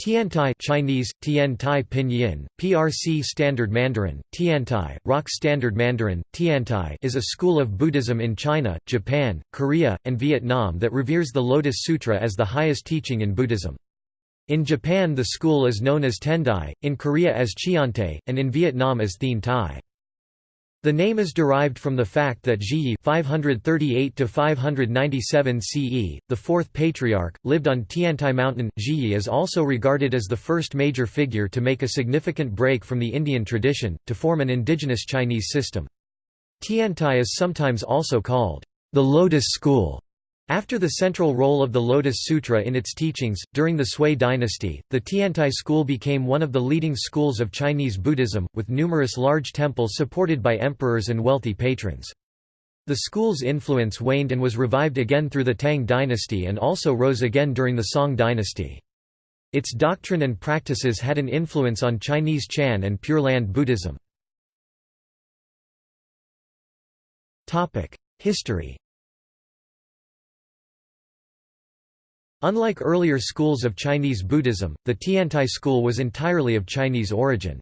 Tiantai Chinese, Tiantai Pinyin, PRC Standard Mandarin, Tiantai, ROC Standard Mandarin, Tiantai is a school of Buddhism in China, Japan, Korea, and Vietnam that reveres the Lotus Sutra as the highest teaching in Buddhism. In Japan the school is known as Tendai, in Korea as Chiante, and in Vietnam as Thien Tai. The name is derived from the fact that Zhiyi 538 to 597 CE, the fourth patriarch, lived on Tiantai Mountain. Zhiyi is also regarded as the first major figure to make a significant break from the Indian tradition, to form an indigenous Chinese system. Tiantai is sometimes also called the Lotus School after the central role of the Lotus Sutra in its teachings, during the Sui dynasty, the Tiantai school became one of the leading schools of Chinese Buddhism, with numerous large temples supported by emperors and wealthy patrons. The school's influence waned and was revived again through the Tang dynasty and also rose again during the Song dynasty. Its doctrine and practices had an influence on Chinese Chan and Pure Land Buddhism. History Unlike earlier schools of Chinese Buddhism, the Tiantai school was entirely of Chinese origin.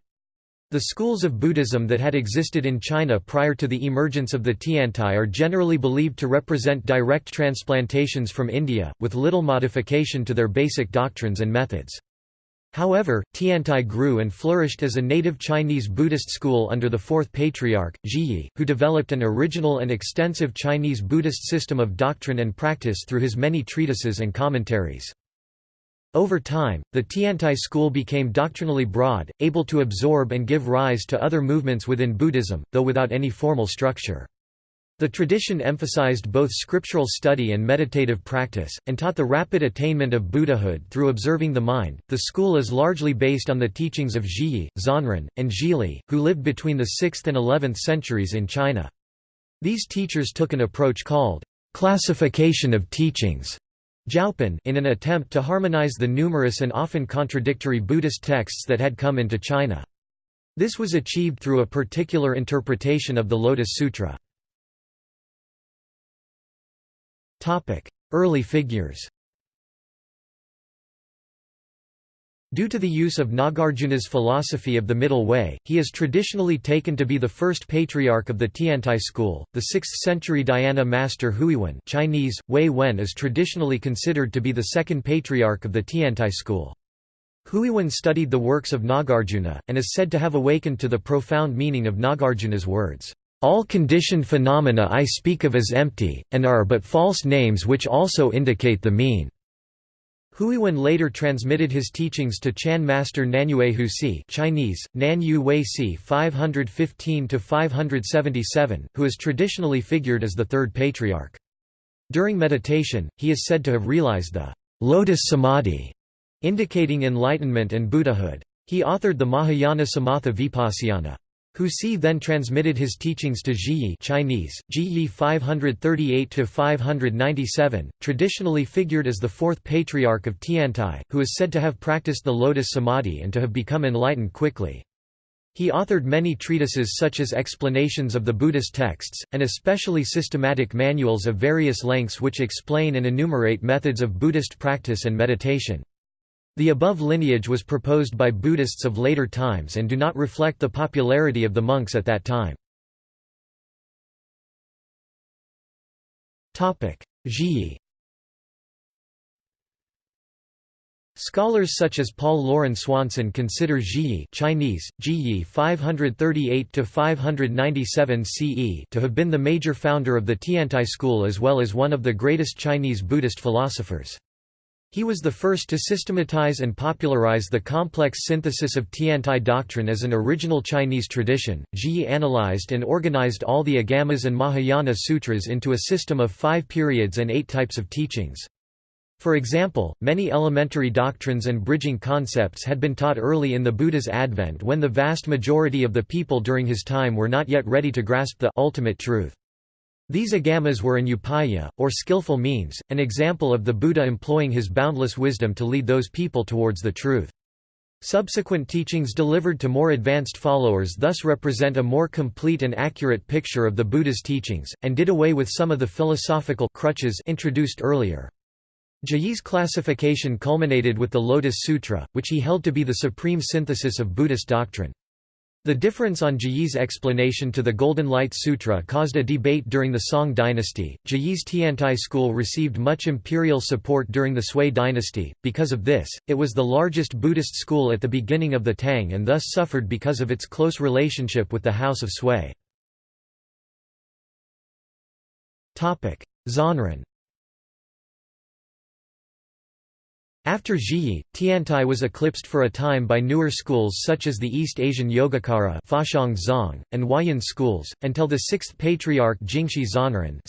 The schools of Buddhism that had existed in China prior to the emergence of the Tiantai are generally believed to represent direct transplantations from India, with little modification to their basic doctrines and methods. However, Tiantai grew and flourished as a native Chinese Buddhist school under the fourth patriarch, Zhiyi, who developed an original and extensive Chinese Buddhist system of doctrine and practice through his many treatises and commentaries. Over time, the Tiantai school became doctrinally broad, able to absorb and give rise to other movements within Buddhism, though without any formal structure. The tradition emphasized both scriptural study and meditative practice, and taught the rapid attainment of Buddhahood through observing the mind. The school is largely based on the teachings of Zhiyi, Zhanran, and Zhili, who lived between the 6th and 11th centuries in China. These teachers took an approach called classification of teachings in an attempt to harmonize the numerous and often contradictory Buddhist texts that had come into China. This was achieved through a particular interpretation of the Lotus Sutra. Early figures Due to the use of Nagarjuna's philosophy of the Middle Way, he is traditionally taken to be the first patriarch of the Tiantai school. The 6th-century Dhyana master Huiwen (Chinese: Wei Wen) is traditionally considered to be the second patriarch of the Tiantai school. Huiwen studied the works of Nagarjuna and is said to have awakened to the profound meaning of Nagarjuna's words. All conditioned phenomena I speak of as empty, and are but false names which also indicate the mean." Huiwen later transmitted his teachings to Chan master Nanyue Huisi Chinese, Nanyu Weisi 515–577, who is traditionally figured as the third patriarch. During meditation, he is said to have realized the «lotus samadhi», indicating enlightenment and Buddhahood. He authored the Mahayana Samatha Vipassana. Huisi then transmitted his teachings to Zhiyi Chinese, Zhiyi 538–597, traditionally figured as the fourth patriarch of Tiantai, who is said to have practiced the lotus samadhi and to have become enlightened quickly. He authored many treatises such as explanations of the Buddhist texts, and especially systematic manuals of various lengths which explain and enumerate methods of Buddhist practice and meditation. The above lineage was proposed by Buddhists of later times and do not reflect the popularity of the monks at that time. Zhiyi Scholars such as Paul Loren Swanson consider Zhiyi Chinese, Zhiyi 538–597 CE to have been the major founder of the Tiantai school as well as one of the greatest Chinese Buddhist philosophers. He was the first to systematize and popularize the complex synthesis of Tiantai doctrine as an original Chinese tradition. Zhi analyzed and organized all the Agamas and Mahayana sutras into a system of five periods and eight types of teachings. For example, many elementary doctrines and bridging concepts had been taught early in the Buddha's advent when the vast majority of the people during his time were not yet ready to grasp the ultimate truth. These agamas were an upaya, or skillful means, an example of the Buddha employing his boundless wisdom to lead those people towards the truth. Subsequent teachings delivered to more advanced followers thus represent a more complete and accurate picture of the Buddha's teachings, and did away with some of the philosophical crutches introduced earlier. Zhiyi's classification culminated with the Lotus Sutra, which he held to be the supreme synthesis of Buddhist doctrine. The difference on Zhiyi's explanation to the Golden Light Sutra caused a debate during the Song dynasty. Zhiyi's Tiantai school received much imperial support during the Sui dynasty. Because of this, it was the largest Buddhist school at the beginning of the Tang and thus suffered because of its close relationship with the House of Sui. Topic: Zhanran After Zhiyi, Tiantai was eclipsed for a time by newer schools such as the East Asian Yogacara Zong, and Huayan schools, until the sixth patriarch Jingxi Zhanran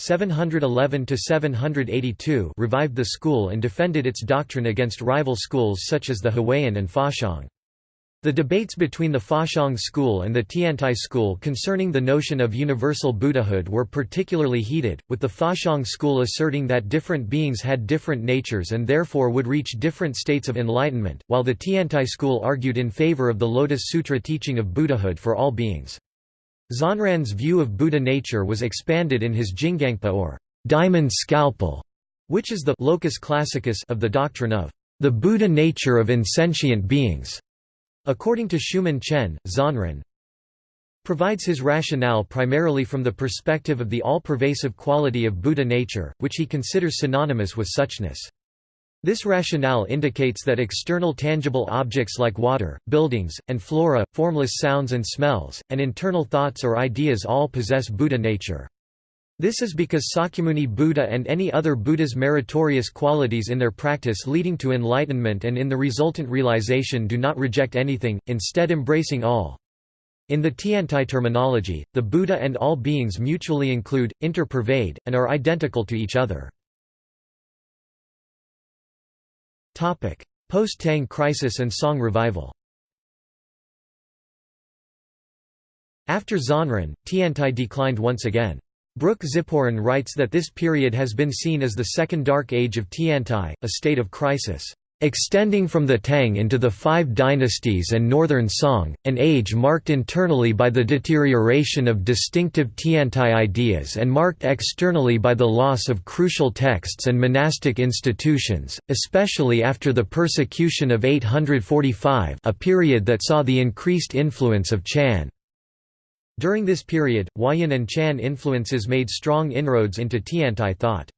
revived the school and defended its doctrine against rival schools such as the Huayan and Faxiang. The debates between the Faxiang school and the Tiantai school concerning the notion of universal Buddhahood were particularly heated, with the Faxiang school asserting that different beings had different natures and therefore would reach different states of enlightenment, while the Tiantai school argued in favor of the Lotus Sutra teaching of Buddhahood for all beings. Zhanran's view of Buddha nature was expanded in his Jingangpa or diamond scalpel, which is the locus classicus of the doctrine of the Buddha nature of insentient beings. According to Schumann Chen, Zhanran provides his rationale primarily from the perspective of the all-pervasive quality of Buddha nature, which he considers synonymous with suchness. This rationale indicates that external tangible objects like water, buildings, and flora, formless sounds and smells, and internal thoughts or ideas all possess Buddha nature. This is because Sakyamuni Buddha and any other Buddha's meritorious qualities in their practice leading to enlightenment and in the resultant realization do not reject anything, instead embracing all. In the Tiantai terminology, the Buddha and all beings mutually include, interpervade, and are identical to each other. Post-Tang crisis and Song revival After Zhanran, Tiantai declined once again. Brook Ziporyn writes that this period has been seen as the second dark age of Tiantai, a state of crisis, "...extending from the Tang into the Five Dynasties and Northern Song, an age marked internally by the deterioration of distinctive Tiantai ideas and marked externally by the loss of crucial texts and monastic institutions, especially after the persecution of 845 a period that saw the increased influence of Chan." During this period, Huayan and Chan influences made strong inroads into Tiantai thought.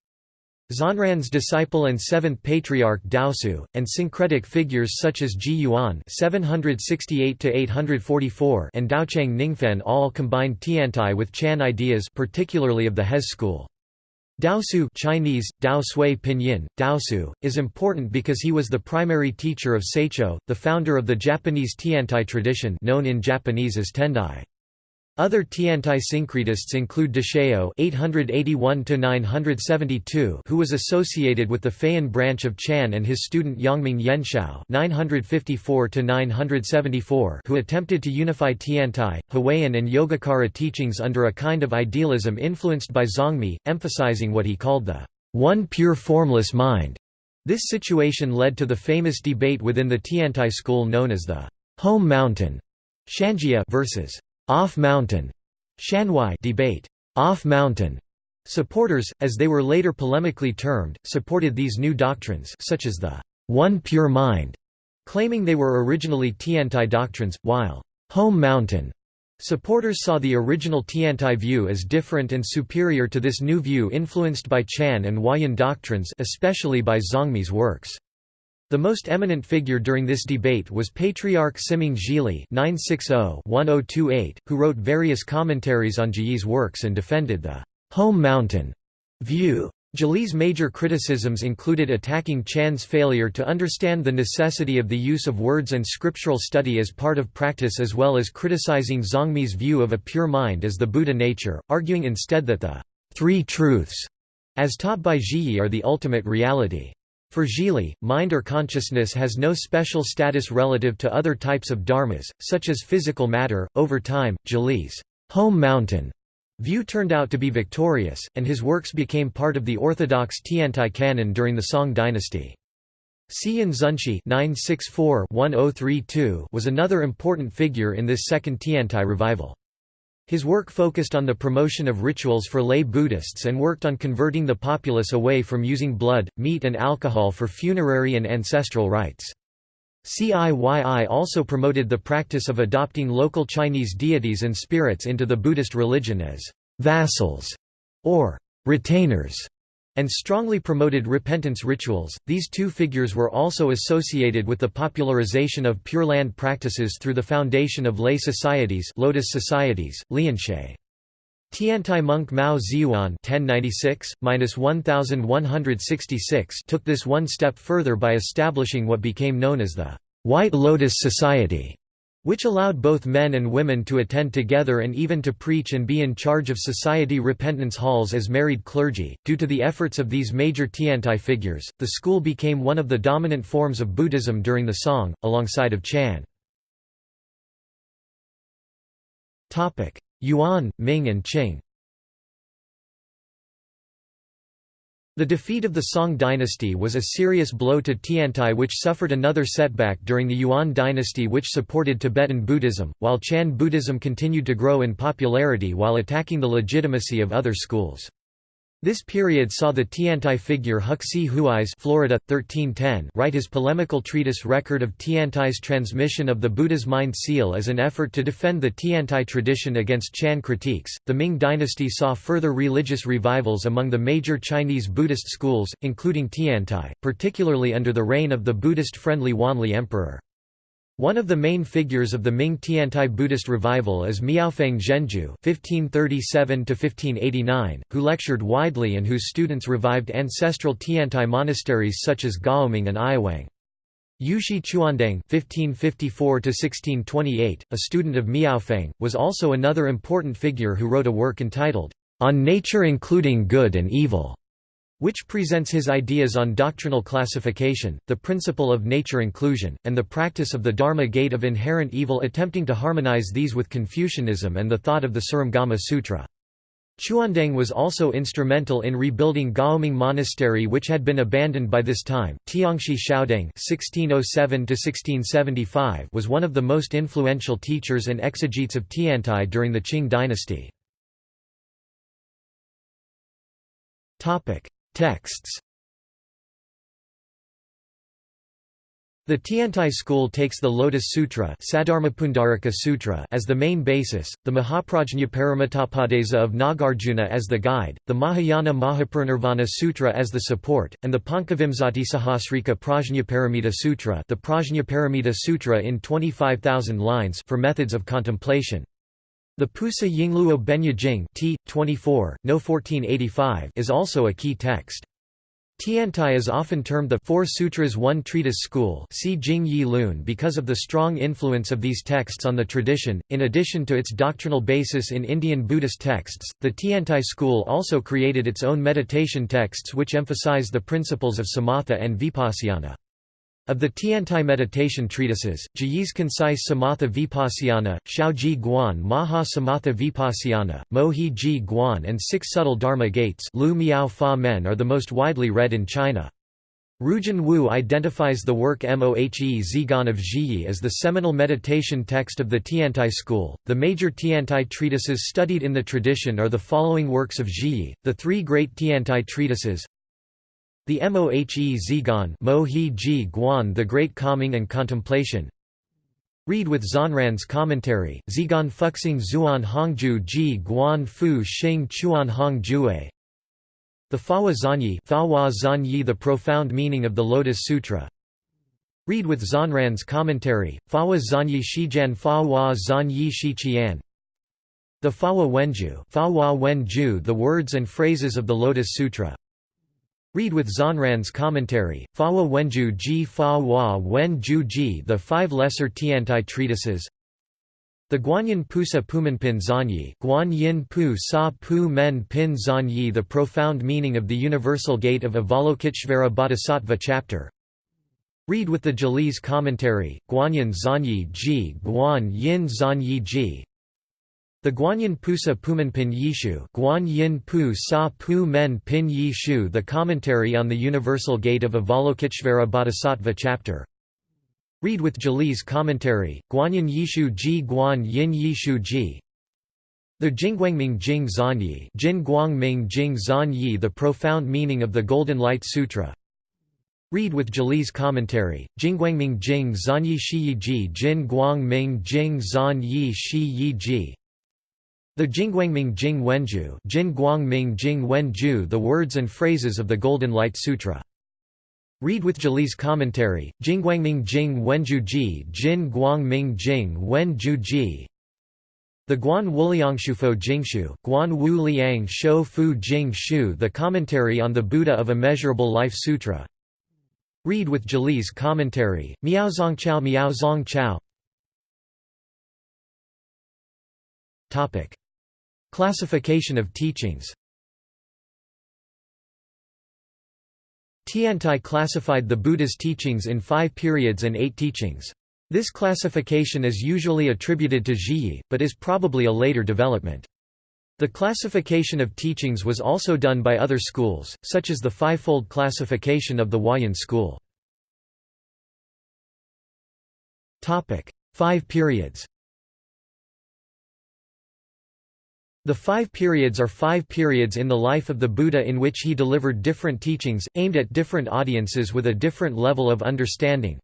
Zhanran's disciple and seventh patriarch Daosui, and syncretic figures such as Ji Yuan (768–844) and Daochang Ningfen all combined Tiantai with Chan ideas, particularly of the Heze school. Daosui Chinese, Dao Sui Pinyin, Daosui, is important because he was the primary teacher of Saicho, the founder of the Japanese Tiantai tradition known in Japanese as Tendai. Other Tiantai syncretists include Deshao (881–972), who was associated with the Fayan branch of Chan, and his student Yongming Yanshou (954–974), who attempted to unify Tiantai, Huayan, and Yogacara teachings under a kind of idealism influenced by Zongmi, emphasizing what he called the one pure formless mind. This situation led to the famous debate within the Tiantai school known as the home mountain Shanjia versus off mountain Shanwai debate. Off mountain supporters, as they were later polemically termed, supported these new doctrines such as the one pure mind, claiming they were originally Tiantai doctrines, while home mountain supporters saw the original Tiantai view as different and superior to this new view influenced by Chan and Huayan doctrines especially by Zongmi's works. The most eminent figure during this debate was Patriarch Siming Zhili (960–1028), who wrote various commentaries on Zhiyi's works and defended the home mountain view. Zhili's major criticisms included attacking Chan's failure to understand the necessity of the use of words and scriptural study as part of practice as well as criticizing Zongmi's view of a pure mind as the Buddha nature, arguing instead that the three truths, as taught by Zhiyi are the ultimate reality. For Zhili, mind or consciousness has no special status relative to other types of dharmas, such as physical matter. Over time, Zhili's home mountain view turned out to be victorious, and his works became part of the orthodox Tiantai canon during the Song dynasty. Xian Zunshi oh was another important figure in this second Tiantai revival. His work focused on the promotion of rituals for lay Buddhists and worked on converting the populace away from using blood, meat and alcohol for funerary and ancestral rites. CIYI also promoted the practice of adopting local Chinese deities and spirits into the Buddhist religion as vassals or retainers and strongly promoted repentance rituals. These two figures were also associated with the popularization of Pure Land practices through the foundation of lay societies, Lotus societies, Lianshe. Tiantai monk Mao Ziyuan (1096–1166) took this one step further by establishing what became known as the White Lotus Society which allowed both men and women to attend together and even to preach and be in charge of society repentance halls as married clergy. Due to the efforts of these major Tiantai figures, the school became one of the dominant forms of Buddhism during the Song, alongside of Chan. Yuan, Ming and Qing The defeat of the Song dynasty was a serious blow to Tiantai which suffered another setback during the Yuan dynasty which supported Tibetan Buddhism, while Chan Buddhism continued to grow in popularity while attacking the legitimacy of other schools. This period saw the Tiantai figure Huxi Huaize Florida, 1310 write his polemical treatise Record of Tiantai's transmission of the Buddha's mind seal as an effort to defend the Tiantai tradition against Chan critiques. The Ming dynasty saw further religious revivals among the major Chinese Buddhist schools, including Tiantai, particularly under the reign of the Buddhist-friendly Wanli Emperor. One of the main figures of the Ming Tiantai Buddhist revival is Miaofeng Zhenju (1537–1589), who lectured widely and whose students revived ancestral Tiantai monasteries such as Gaoming and Aiwang. Yushi Chuandeng (1554–1628), a student of Miaofeng, was also another important figure who wrote a work entitled "On Nature Including Good and Evil." Which presents his ideas on doctrinal classification, the principle of nature inclusion, and the practice of the Dharma gate of inherent evil attempting to harmonize these with Confucianism and the thought of the Surangama Sutra. Chuandeng was also instrumental in rebuilding Gaoming Monastery which had been abandoned by this time. Tiangshi Xiaodeng (1607–1675) was one of the most influential teachers and exegetes of Tiantai during the Qing dynasty. Texts The Tiantai school takes the Lotus Sutra, Sutra as the main basis, the Mahaprajñaparamitopadesa of Nagarjuna as the guide, the Mahayana Mahaparinirvana Sutra as the support, and the Pancavimsati Prajnaparamita Sutra the Prajnaparamita Sutra in 25,000 lines for methods of contemplation. The Pusa Yingluo Benya Jing t. 24, no 1485 is also a key text. Tiantai is often termed the Four Sutras One Treatise School because of the strong influence of these texts on the tradition. In addition to its doctrinal basis in Indian Buddhist texts, the Tiantai school also created its own meditation texts which emphasize the principles of samatha and vipassana. Of the Tiantai meditation treatises, Zhiyi's concise Samatha Vipassana, Shaoji Guan Maha Samatha Vipassana, Mohi Ji Guan and Six Subtle Dharma Gates Lu Miao Fa Men are the most widely read in China. Rujun Wu identifies the work Mohe Zhiguan of Zhiyi as the seminal meditation text of the Tiantai school. The major Tiantai treatises studied in the tradition are the following works of Zhiyi, the three great Tiantai treatises the Mohe Mohi Ji Guan The Great Calming and Contemplation. Read with Xuanran's commentary, Zhigan Fuxing Zuan Hongju Ji Guan Fu Xing Chuan Hong Jue. The Fawa Zanyi Fawa Zanyi The Profound Meaning of the Lotus Sutra. Read with Xuanran's commentary, Fawa Zanyi Shijian Fawa Zanyi The Fawa Wenju Fawa Wenju The Words and Phrases of the Lotus Sutra Read with Xuanran's commentary, Fa Fawa Wenju Ji Fa Wa Wen Ju Ji The Five Lesser Tiantai Treatises. The Guanyin Pusa Pumenpin Zanyi Guanyin Pu Sa Pu Men Pin Zanyi The Profound Meaning of the Universal Gate of Avalokiteshvara Bodhisattva Chapter. Read with the Jalise commentary, Guanyin Zanyi Ji Guan Yin Zanyi Ji the Guanyin Pusa Pumenpin Yishu Guan Yin Pu Sa Pu Pin Yishu The Commentary on the Universal Gate of Avalokiteshvara Bodhisattva Chapter. Read with Jalise Commentary, Guanyin Yishu Ji Guan Yin Yishu Ji. The Jingguangming Jing Zanyi Jin Guangming Jing Zanyi The profound meaning of the Golden Light Sutra. Read with Jali's commentary, Jingguangming Jing Zanyi Shi Ji Jin Guangming Jing Zanyi Shi Ji The Jingguangming Jing Wenju Jin Guangming Jing Wenju The words and phrases of the Golden Light Sutra. Read with Jali's commentary, Jingguangming Jing Wenju Ji Jin Guangming Jing Wenju Ji. The Guan Wuliangshufo Jingshu Guan Wu Liang Shou Fu Jing Shu The Commentary on the Buddha of Immeasurable Life Sutra. Read with Jali's commentary, Miaozong Chao Miaozong Chao. Topic. Classification of teachings Tiantai classified the Buddha's teachings in five periods and eight teachings. This classification is usually attributed to Zhiyi, but is probably a later development. The classification of teachings was also done by other schools, such as the fivefold classification of the Huayan school. Five periods The five periods are five periods in the life of the Buddha in which he delivered different teachings, aimed at different audiences with a different level of understanding.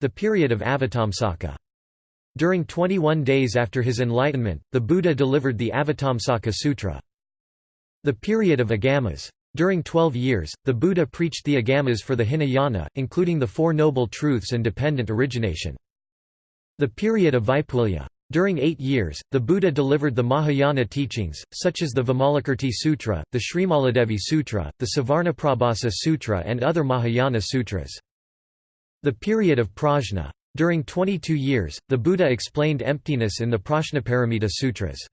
The period of Avatamsaka during 21 days after his enlightenment, the Buddha delivered the Avatamsaka Sutra. The period of Agamas. During 12 years, the Buddha preached the Agamas for the Hinayana, including the Four Noble Truths and dependent origination. The period of Vaipulya. During eight years, the Buddha delivered the Mahayana teachings, such as the Vimalakirti Sutra, the Srimaladevi Sutra, the Suvarnaprabhasa Sutra and other Mahayana sutras. The period of Prajna. During 22 years, the Buddha explained emptiness in the Prajnaparamita Sutras.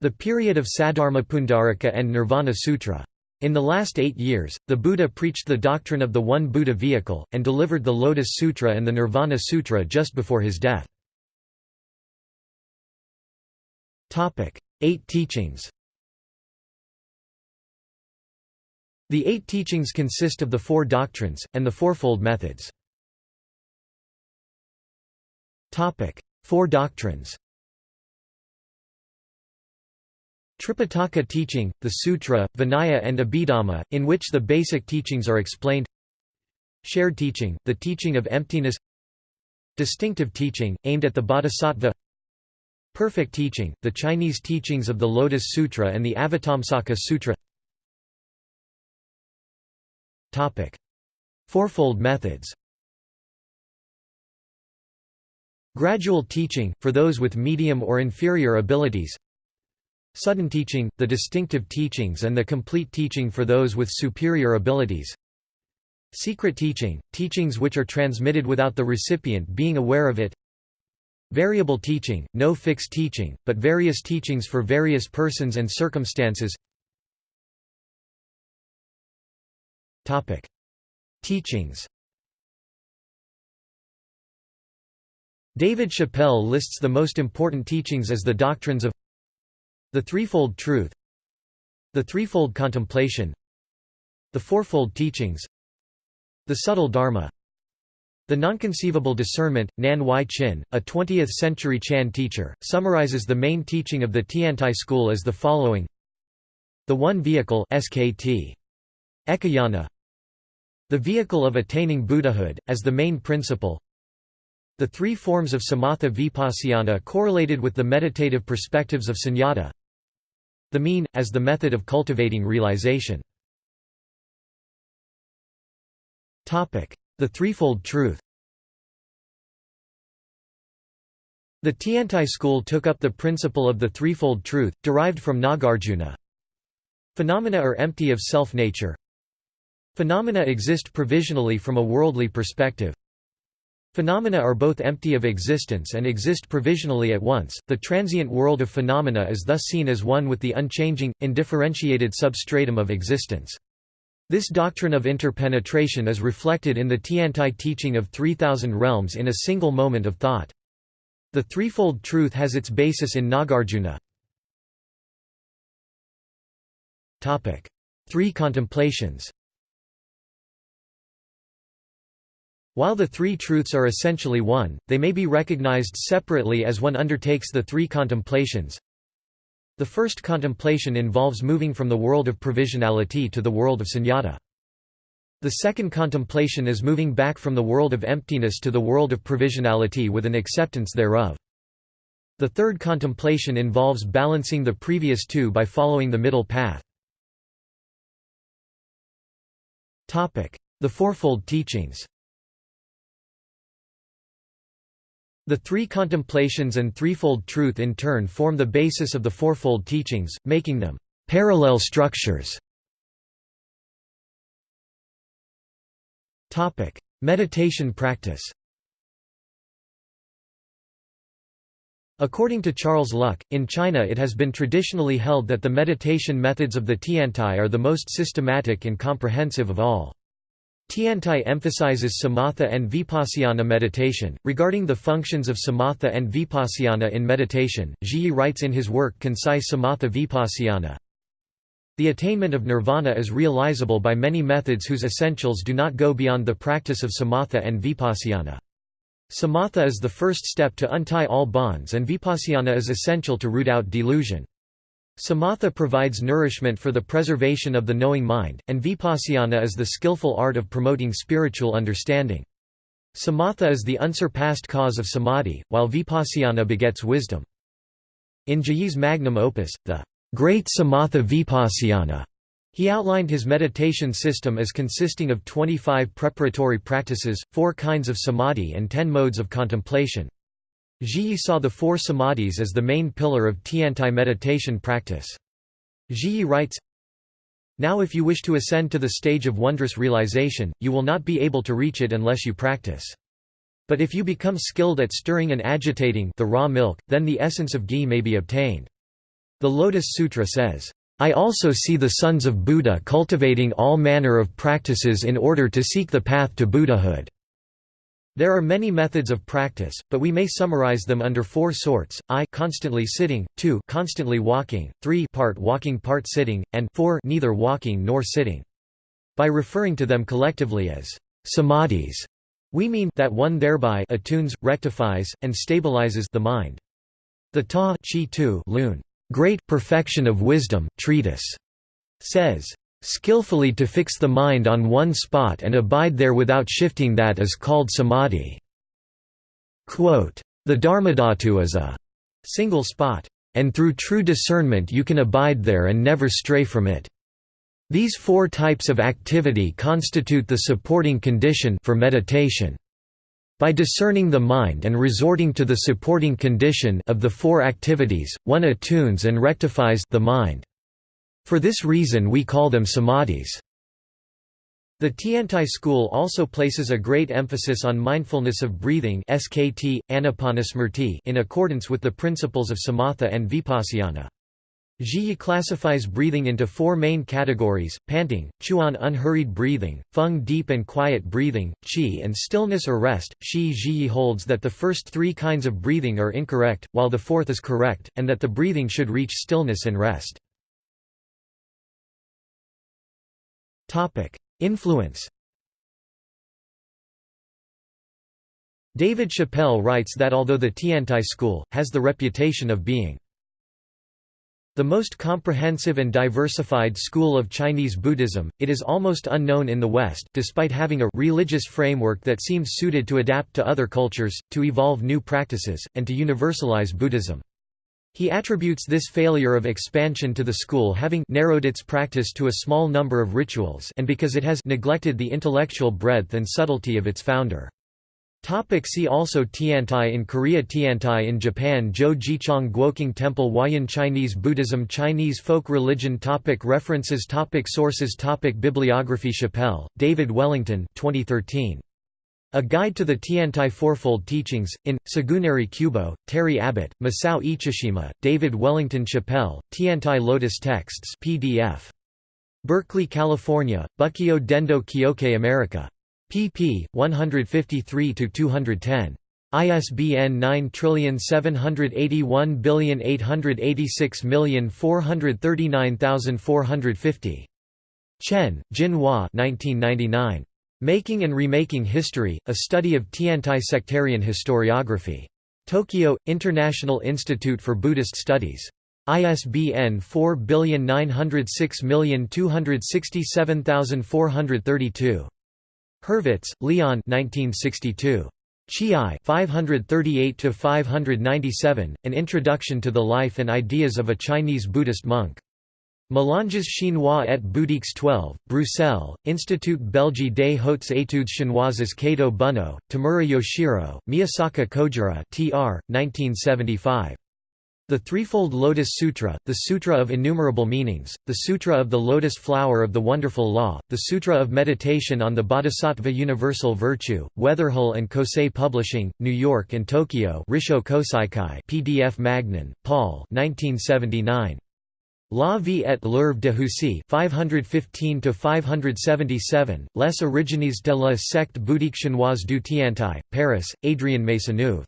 The period of Saddharma Pundarika and Nirvana Sutra. In the last eight years, the Buddha preached the doctrine of the One Buddha vehicle, and delivered the Lotus Sutra and the Nirvana Sutra just before his death. Eight teachings. The eight teachings consist of the four doctrines, and the fourfold methods. Topic: Four doctrines. Tripitaka teaching, the Sutra, Vinaya and Abhidhamma, in which the basic teachings are explained. Shared teaching, the teaching of emptiness. Distinctive teaching, aimed at the Bodhisattva Perfect teaching, the Chinese teachings of the Lotus Sutra and the Avatamsaka Sutra. Fourfold methods. Gradual teaching, for those with medium or inferior abilities. Sudden teaching, the distinctive teachings and the complete teaching for those with superior abilities. Secret teaching, teachings which are transmitted without the recipient being aware of it Variable teaching, no fixed teaching, but various teachings for various persons and circumstances. Teachings. David Chappell lists the most important teachings as the doctrines of the Threefold Truth the Threefold Contemplation the Fourfold Teachings the Subtle Dharma the Nonconceivable Discernment, Nan Huai-Chin, a 20th-century Chan teacher, summarizes the main teaching of the Tiantai school as the following The One Vehicle SKT. Ekayana The vehicle of attaining Buddhahood, as the main principle the three forms of samatha vipassana correlated with the meditative perspectives of sunyata. The mean, as the method of cultivating realization. The threefold truth The Tiantai school took up the principle of the threefold truth, derived from Nagarjuna. Phenomena are empty of self-nature. Phenomena exist provisionally from a worldly perspective. Phenomena are both empty of existence and exist provisionally at once. The transient world of phenomena is thus seen as one with the unchanging, indifferentiated substratum of existence. This doctrine of interpenetration is reflected in the Tiantai teaching of 3,000 realms in a single moment of thought. The threefold truth has its basis in Nagarjuna. Three contemplations While the three truths are essentially one, they may be recognized separately as one undertakes the three contemplations. The first contemplation involves moving from the world of provisionality to the world of sunyata. The second contemplation is moving back from the world of emptiness to the world of provisionality with an acceptance thereof. The third contemplation involves balancing the previous two by following the middle path. The Fourfold Teachings The three contemplations and threefold truth in turn form the basis of the Fourfold Teachings, making them parallel structures. Topic: Meditation practice According to Charles Luk, in China it has been traditionally held that the meditation methods of the Tiantai are the most systematic and comprehensive of all. Tiantai emphasizes samatha and vipassana meditation. Regarding the functions of samatha and vipassana in meditation, Zhiyi writes in his work Concise Samatha Vipassana The attainment of nirvana is realizable by many methods whose essentials do not go beyond the practice of samatha and vipassana. Samatha is the first step to untie all bonds and vipassana is essential to root out delusion. Samatha provides nourishment for the preservation of the knowing mind, and vipassana is the skillful art of promoting spiritual understanding. Samatha is the unsurpassed cause of samadhi, while vipassana begets wisdom. In Zhiyi's magnum opus, the Great Samatha Vipassana, he outlined his meditation system as consisting of 25 preparatory practices, four kinds of samadhi and ten modes of contemplation. Zhiyi saw the four samadhis as the main pillar of Tiantai meditation practice. Zhiyi writes, Now if you wish to ascend to the stage of wondrous realization, you will not be able to reach it unless you practice. But if you become skilled at stirring and agitating the raw milk, then the essence of ghee may be obtained. The Lotus Sutra says, I also see the sons of Buddha cultivating all manner of practices in order to seek the path to Buddhahood. There are many methods of practice, but we may summarize them under four sorts: I constantly sitting, 2 constantly walking, 3 part walking part sitting, and 4 neither walking nor sitting. By referring to them collectively as samadhis, we mean that one thereby attunes, rectifies, and stabilizes the mind. The Ta Chi Tu Lun Great Perfection of Wisdom treatise says, "...skillfully to fix the mind on one spot and abide there without shifting that is called samadhi." Quote, the Dharmadhatu is a single spot, and through true discernment you can abide there and never stray from it. These four types of activity constitute the supporting condition for meditation. By discerning the mind and resorting to the supporting condition of the four activities, one attunes and rectifies the mind. For this reason we call them samadhis. The Tiantai school also places a great emphasis on mindfulness of breathing SKT, in accordance with the principles of samatha and vipassana. Zhiyi classifies breathing into four main categories, panting, chuan unhurried breathing, feng deep and quiet breathing, qi and stillness or rest. Shi Zhiyi holds that the first three kinds of breathing are incorrect, while the fourth is correct, and that the breathing should reach stillness and rest. Influence David Chappell writes that although the Tiantai school, has the reputation of being the most comprehensive and diversified school of Chinese Buddhism, it is almost unknown in the West despite having a religious framework that seems suited to adapt to other cultures, to evolve new practices, and to universalize Buddhism. He attributes this failure of expansion to the school having narrowed its practice to a small number of rituals and because it has neglected the intellectual breadth and subtlety of its founder. Topic see also Tiantai in Korea Tiantai in Japan Zhou Jichang Guoqing Temple Huayan Chinese Buddhism Chinese folk religion topic References topic Sources topic Bibliography Chappell, David Wellington 2013. A Guide to the Tiantai Fourfold Teachings, in, Tsugunari Kubo, Terry Abbott, Masao Ichishima, David Wellington Chappell, Tiantai Lotus Texts PDF. Berkeley, California, Bukkyo Dendo Kyokai America pp. 153–210. ISBN 9781886439450. Chen, Jin-Hua Making and Remaking History, A Study of Tiantai Sectarian Historiography. Tokyo, International Institute for Buddhist Studies. ISBN 49006267432. Hurvitz, Leon 1962. Chih-i 538–597, An Introduction to the Life and Ideas of a Chinese Buddhist Monk. Mélanges chinois et bouddhiques 12, Bruxelles, Institut Belge des Hautes Études Chinoises Kato Bunno, Tamura Yoshiro, Miyasaka Kojiro tr. 1975. The Threefold Lotus Sutra, the Sutra of Innumerable Meanings, the Sutra of the Lotus Flower of the Wonderful Law, the Sutra of Meditation on the Bodhisattva Universal Virtue, Weatherhill and Kosei Publishing, New York and Tokyo Rissho Kosei-kai PDF Magnin, Paul 1979. La vie et l'œuvre de Huisi 515–577, Les origines de la secte bouddhique chinoise du Tiantai, Paris, Adrien Maisonneuve.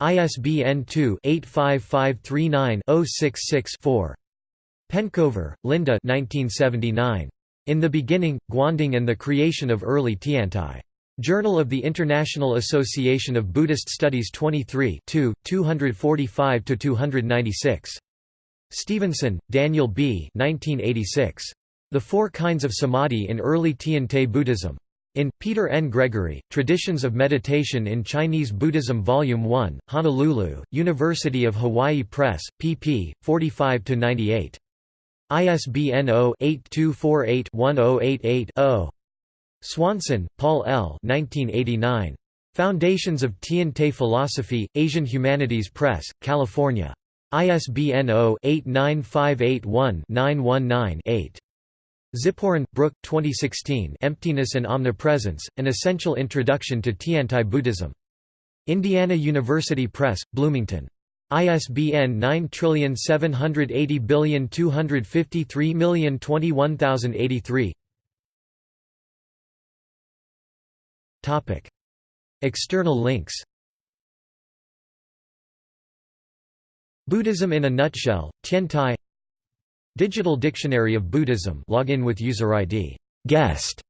ISBN 2-85539-066-4. Penkower, Linda In the Beginning, Guanding and the Creation of Early Tiantai. Journal of the International Association of Buddhist Studies 23 245–296. Stevenson, Daniel B. 1986. The Four Kinds of Samadhi in Early Tiantai Buddhism. In, Peter N. Gregory, Traditions of Meditation in Chinese Buddhism Volume 1, Honolulu, University of Hawaii Press, pp. 45–98. ISBN 0-8248-1088-0. Swanson, Paul L. 1989. Foundations of Tiantai Philosophy, Asian Humanities Press, California. ISBN 0-89581-919-8. Ziporyn, Brook 2016 Emptiness and Omnipresence, An Essential Introduction to Tiantai Buddhism. Indiana University Press, Bloomington. ISBN 9780253021083 External links Buddhism in a nutshell, Tiantai Digital Dictionary of Buddhism login with user ID guest